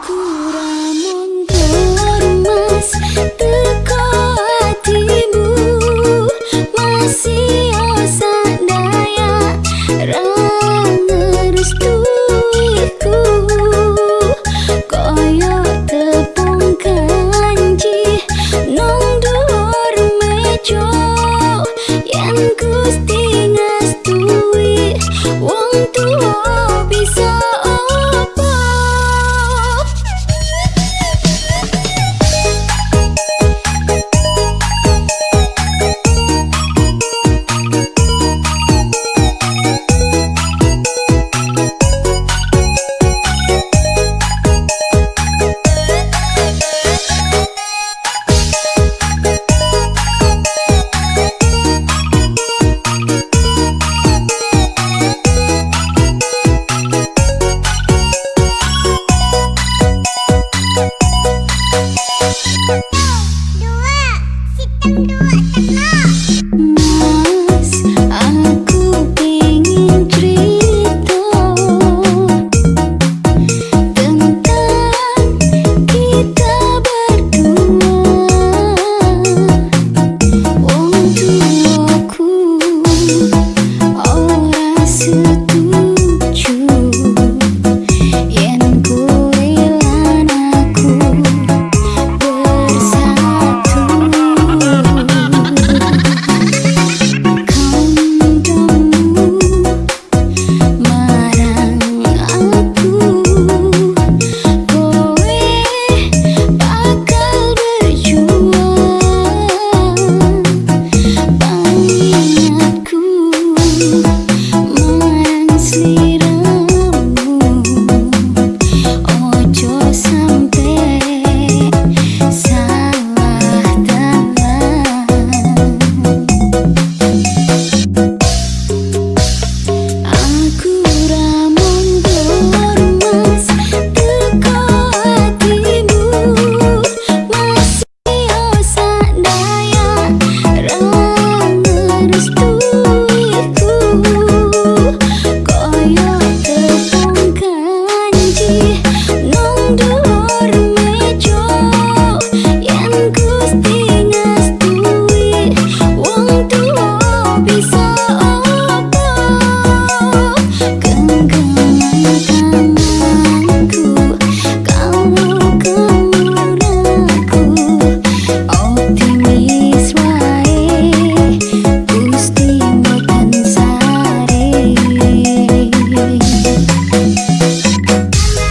masih No!